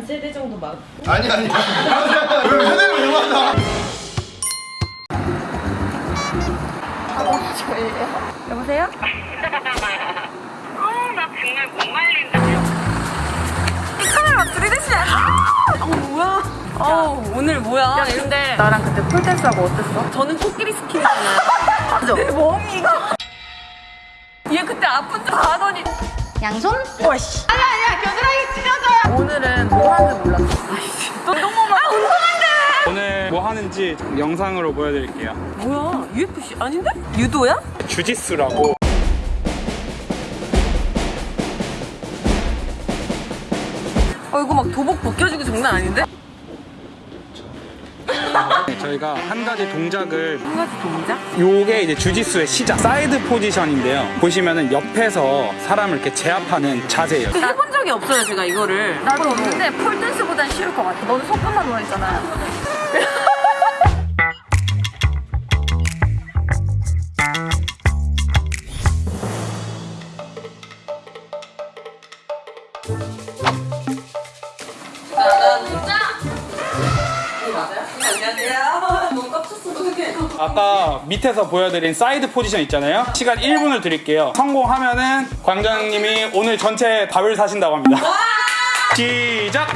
반 세대 정도 맞고 아니 아니. 왜 세대를 왜 만나? 여보세요? 어, 나 정말 못 말린다. 이 카메라 들이대시면 안 돼. 어, 뭐야? 어, 오늘 뭐야? 야, 근데 나랑 그때 폴댄스하고 어땠어? 저는 코끼리 스킨이잖아요. 맞아. 내 몸이가. 얘 그때 아픈 척 하더니 양손? 와씨. 아니 아니야 겨드랑이 찢어져요. 오늘은 뭐 하는지 몰랐어. 아이씨. 운동만. 아 운동한대. 오늘 뭐 하는지 영상으로 보여드릴게요. 뭐야? UFC 아닌데? 유도야? 주짓수라고. 어 이거 막 도복 벗겨지고 장난 아닌데? 네, 저희가 한 가지 동작을 한 가지 동작? 요게 이제 주짓수의 시작 사이드 포지션인데요. 보시면은 옆에서 사람을 이렇게 제압하는 자세예요. 해본 적이 없어요 제가 이거를. 나도 없는데 폴댄스보단 쉬울 것 같아. 너는 손끝만 누워있잖아 아까 밑에서 보여드린 사이드 포지션 있잖아요. 시간 1분을 드릴게요. 성공하면은 관장님이 오늘 전체 밥을 사신다고 합니다. 시작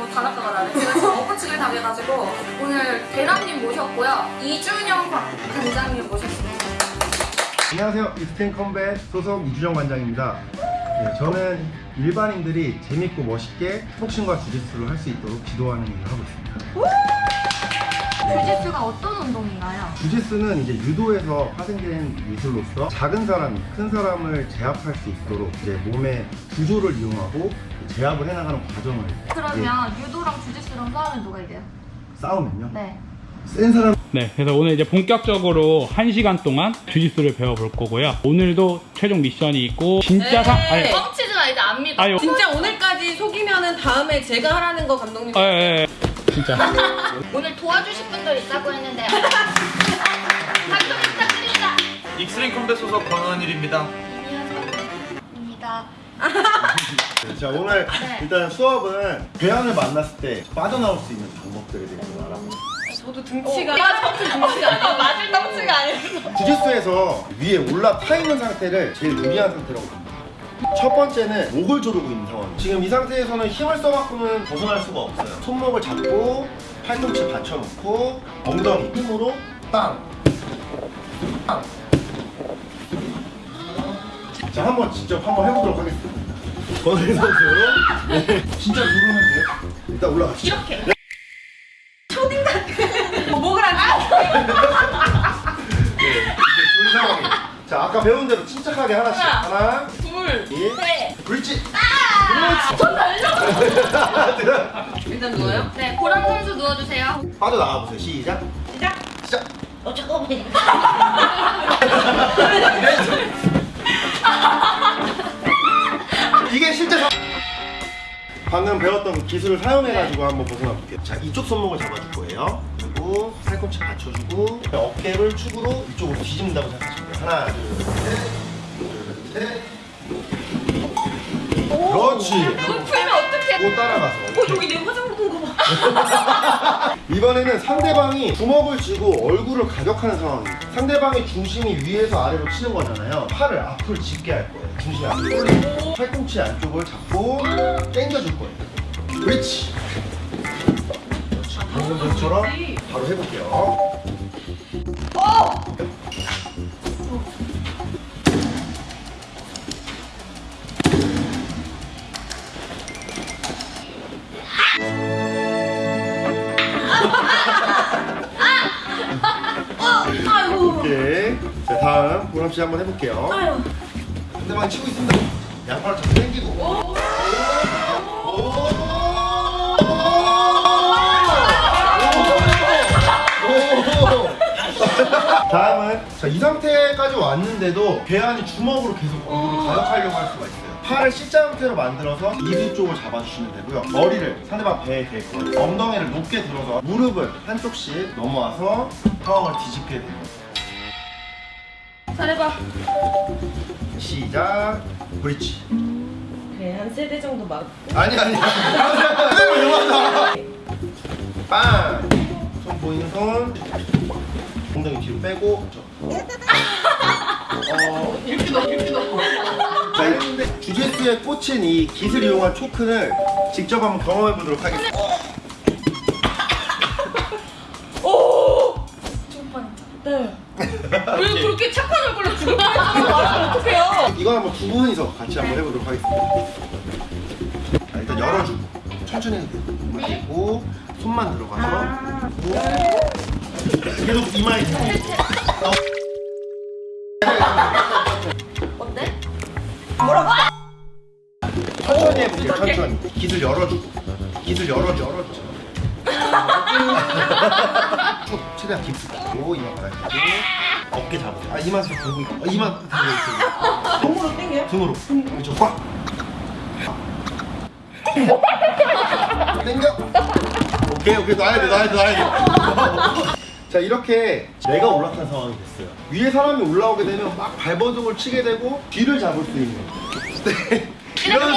너무 단아까가 나네. 제가 지금 엎어치기를 당해가지고 오늘 대람님 모셨고요. 이준영 관- 관장님 모셨습니다. 안녕하세요. 이스텐 컴뱃 소속 이주정 관장입니다. 네, 저는 일반인들이 재밌고 멋있게 복싱과 주짓수를 할 수 있도록 지도하는 일을 하고 있습니다. 주짓수가 어떤 운동인가요? 주짓수는 이제 유도에서 파생된 미술로서 작은 사람이 큰 사람을 제압할 수 있도록 이제 몸의 구조를 이용하고 제압을 해나가는 과정을 그러면 유도랑 주짓수랑 싸우면 누가 이겨요? 예, 싸우면요. 네. 센 사람 네, 그래서 오늘 이제 본격적으로 1시간 동안 주짓수를 배워볼 거고요. 오늘도 최종 미션이 있고 진짜 상 아니, 뻥치지 마 이제 안 믿어. 아유. 진짜 오늘까지 속이면은 다음에 제가 하라는 거 감독님 아, 예, 예. 진짜. 오늘 도와주실 분들 있다고 했는데 박수 부탁드립니다. 익스트림 컴뱃 소속 권원일입니다. 입니다. 자 오늘 네. 일단 수업은 괴한을 만났을 때 빠져나올 수 있는 방법들에 대해서 알아보고 저도 등치가 내가 등치 등치가 아니고 맞을 등치가 아니고. 주짓수에서 위에 올라타 있는 상태를 제일 유리한 상태라고 봅니다. 첫 번째는 목을 조르고 있는 상황. 지금 이 상태에서는 힘을 써갖고는 벗어날 수가 없어요. 손목을 잡고 팔꿈치 받쳐놓고 엉덩이 힘으로 빵! 빵! 자, 한번 직접 한번 해보도록 하겠습니다. 권일 선수. 네. 진짜 누르면 돼요. 일단 올라가시죠. 이렇게. 목을 안 이제 둘 상황이. 자, 아까 배운 대로 침착하게 하나씩. 하나, 둘 둘, 네. 그렇지. 일단 누워요? 네, 보람 선수 누워주세요. 빠져 나가 보세요. 시작. 시작 시작. 어 잠깐만. 이게 실제 상... 방금 배웠던 그 기술을 사용해가지고 한번 벗어나 볼게요. 자, 이쪽 손목을 잡아줄 거예요. 그리고 팔꿈치 받쳐주고 어깨를 축으로 이쪽으로 뒤집는다고 생각하시면 돼요. 하나, 둘, 셋, 둘, 셋. 그렇지. 풀면 어떡해? 또 따라가서. 어 여기 내 화장 묻은 거봐 이번에는 상대방이 주먹을 쥐고 얼굴을 가격하는 상황이에요. 상대방의 중심이 위에서 아래로 치는 거잖아요. 팔을 앞으로 짚게 할 거예요. 중심이 앞으로 팔꿈치 안쪽을 잡고 당겨줄 거예요. 그렇지. 그렇지. 방금 전처럼 바로 해볼게요. 다음 보람 씨 한번 해볼게요. 상대방 치고 있습니다. 양팔을 잡고 당기고. 오! 오! 다음은 자, 이 상태까지 왔는데도 배안이 주먹으로 계속 얼굴을 가격하려고 할 수가 있어요. 팔을 C자 형태로 만들어서 이두 쪽을 잡아주시면 되고요. 머리를 상대방 배에 대고 엉덩이를 높게 들어서 무릎을 한쪽씩 넘어와서 상황을 뒤집게 됩니다. 잘해봐. 시작. 브릿지. 그래 한 세 대 정도 막. 아니 아니. 그대로 영화다. 빵. 손 보이는 손. 엉덩이 뒤로 빼고. 어. 이렇게 넣어 이렇게 넣어. 주제수에 꽂힌 이 기술 이용한 초크를 직접 한번 경험해 보도록 하겠습니다. 네. 왜 그렇게 착한 얼굴로 죽을 뻔했으면 어떡해요? 이거 한번 두 분이서 같이 한번 해보도록 하겠습니다. 자, 일단 열어주고 천천히 해도 돼요. 이렇게 있고 손만 들어가서 그리고 계속 이마에 어때? 천천히 해볼게요. 천천히 기술 열어주고 기술 열어줘 열어줘. 쭉 최대한 깊게 고 이마 바닥에 어깨 잡으세요. 아 이마 좀 들고 있고. 어, 이마 들고 있고. 손으로 땡겨요? 등으로. 그렇죠. 꽉! 땡겨? 오케이 오케이. 놔야 돼 놔야 돼 놔야 돼자 이렇게 내가 올라탄 상황이 됐어요. 위에 사람이 올라오게 되면 막 발버둥을 치게 되고 뒤를 잡을 수 있는. 네. 이런,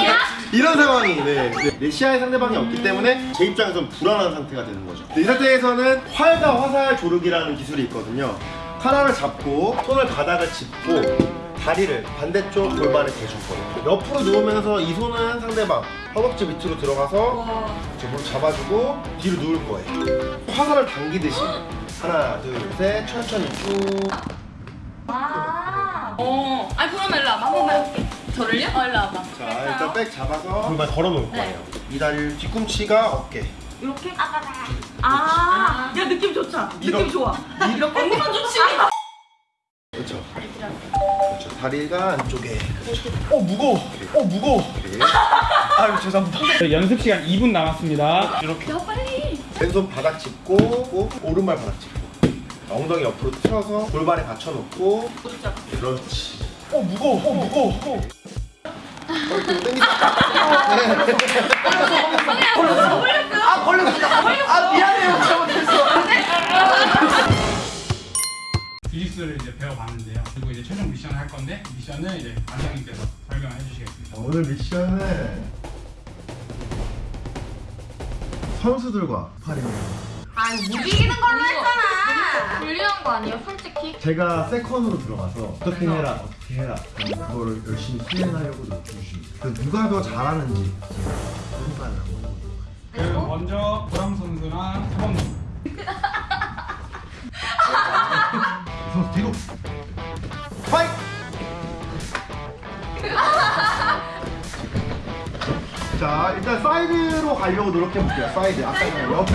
이런 상황이 네. 네. 내 시야에 상대방이 없기 때문에 제 입장에서는 불안한 상태가 되는 거죠 네, 이 상태에서는 활과 화살 조르기라는 기술이 있거든요 하나를 잡고 손을 바닥을 짚고 다리를 반대쪽 골반에 대줄 거예요. 옆으로 누우면서 이 손은 상대방 허벅지 밑으로 들어가서 저 무릎 잡아주고 뒤로 누울 거예요. 화살을 당기듯이 하나, 둘, 셋 천천히 쭉. 아. 어. 아니 그러면 일로 와봐. 한 번만 해볼게. 저를요? 어, 일로 와봐. 자 일단 백 잡아서 골반 걸어 놓을 거예요. 이 다리를 뒤꿈치가 어깨. 이렇게? 아. 야 느낌 좋다. 이렇게. 느낌 좋아. 이렇게 언니만 좋지. 그렇죠. 그렇죠. 다리가 안쪽에. 그렇죠. 어 무거워. 어 무거워. 아유 죄송합니다. 네, 연습 시간 2분 남았습니다. 이렇게. 야 빨리. 왼손 바닥 짚고 오, 오른발 바닥 짚고 엉덩이 옆으로 틀어서 골반에 받쳐놓고 그렇지 어 무거워 어 무거워 어. 아 걸렸어 아 미안해요 잘못했어 기술을 이제 배워봤는데요. 그리고 이제 최종 미션을 할 건데 미션을 이제 관장님께서 설명해 주시겠습니다. 오늘 미션은 선수들과 스파링을 아니 못 이기는 걸로 했잖아. 불리한 거 아니에요 솔직히? 제가 세컨으로 들어가서 어떻게 해라 어떻게 해라 그거를 열심히 수행하려고 노력 중입니다 그 누가 더 잘하는지 평가를 한번 그럼 먼저 보람 선수랑 태범 선수. 선수 뒤로 자 일단 사이드로 가려고 노력해볼게요. 사이드. 아까 전에 옆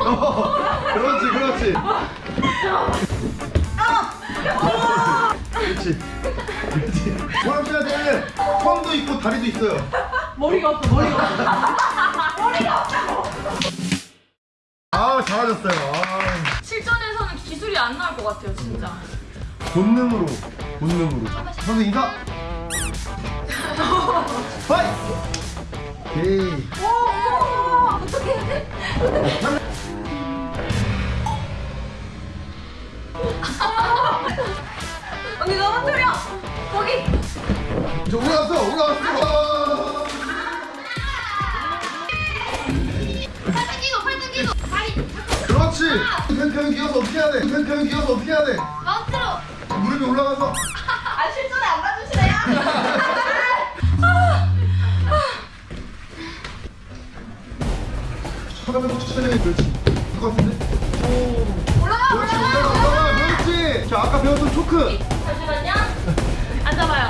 어, 그렇지 그렇지. 그렇지. 그렇지. 보람 씨한테는 손도 있고 다리도 있어요. 머리가 없어 머리가 없어. 아 잘하셨어요. 아. 실전에서는 기술이 안 나올 것 같아요 진짜. 본능으로 본능으로 선수 인사 파이 오케이 언니 넘어뜨려. 거기. 저 올라왔어 올라왔어 팔등 기도 팔등 기도. 다리. 그렇지 펜평이 기어서 어떻게 해야 돼 펜평이 기어서 어떻게 해야 돼. 무릎이 올라가서. 아 실전에 안 가주시네요. 잠깐만 천천히 그렇지 될것 같은데? 올라가 그렇지 올라가. 올라가. 올라가 그렇지? 자 아까 배웠던 초크. 잠시만요. 앉아봐요.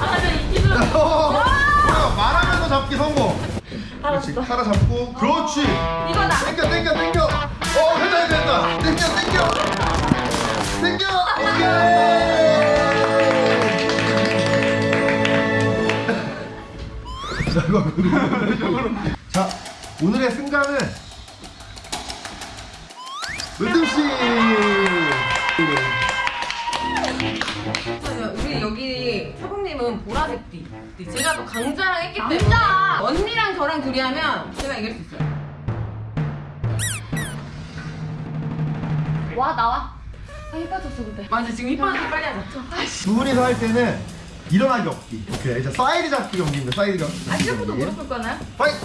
아까 전이 기술. 어, 뭐야 말하면서 잡기 성공. 그렇지 카라 잡고. 그렇지. 이거다. 땡겨 땡겨 땡겨. 어 된다 된다. 땡겨 땡겨 자 이거 자 오늘의 승자는 은등씨 우리 여기 사부님은 보라색 띠. 제가 또 강자랑 했기 때문에 언니랑 저랑 둘이 하면 제가 이길 수 있어요. 와 나와. 아 예뻐졌어 근데. 맞아 지금 이뻐서 빨리 하자. 두 분이서 할 때는 일어나기 없기 오케이 이제 사이드 잡기 경기입니다 사이드 잡기 아 경기. 무릎 꿇고 하나요? Fight!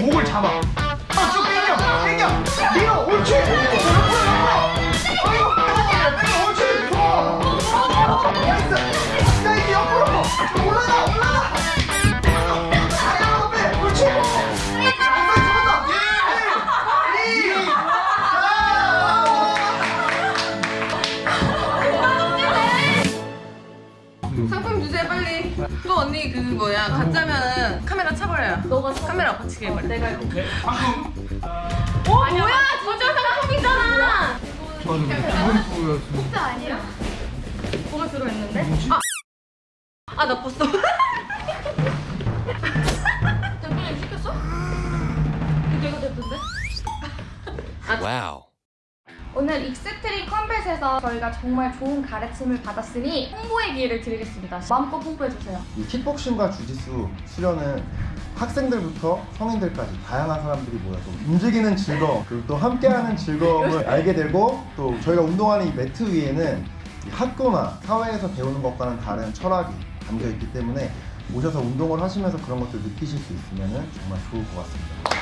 목을 잡아. 아, 쭉 당겨, 당겨, 밀어, 옳지. 옆으로. 아이고, 당겨, 옳지. 카메라 엎어치기 해버려. 내가 이거. 어 뭐야 진짜 상품이잖아. 진짜 아니야. 뭐가 들어있는데? 아나 봤어. 대표님 시켰어? 내가 됐던데? Wow. 오늘 익스트림 컴뱃에서 저희가 정말 좋은 가르침을 받았으니 홍보의 기회를 드리겠습니다. 마음껏 홍보해주세요. 이 킥복싱과 주짓수 수련은 학생들부터 성인들까지 다양한 사람들이 모여서 움직이는 즐거움 그리고 또 함께하는 즐거움을 알게 되고 또 저희가 운동하는 이 매트 위에는 이 학교나 사회에서 배우는 것과는 다른 철학이 담겨 있기 때문에 오셔서 운동을 하시면서 그런 것들 느끼실 수 있으면 정말 좋을 것 같습니다.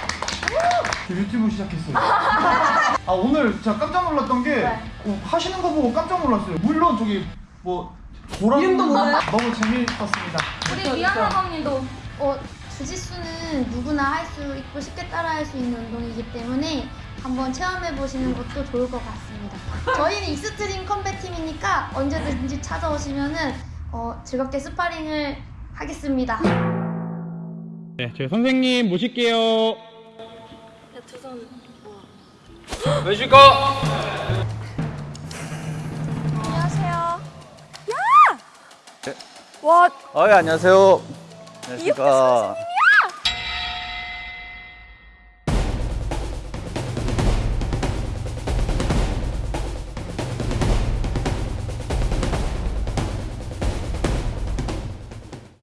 유튜브 시작했어요. 아 오늘 진짜 깜짝 놀랐던 게 네. 어, 하시는 거 보고 깜짝 놀랐어요. 물론 저기 뭐 보라고 이름도 몰라요? 너무 재미있었습니다. 우리 미아사범님도 어, 주짓수는 누구나 할 수 있고 쉽게 따라할 수 있는 운동이기 때문에 한번 체험해 보시는 것도 좋을 것 같습니다. 저희는 익스트림 컴뱃 팀이니까 언제든지 찾아오시면은 어, 즐겁게 스파링을 하겠습니다. 네, 저희 선생님 모실게요. 왜실까? 안녕하세요. 어, 예, 안녕하세요. 안녕하십니까.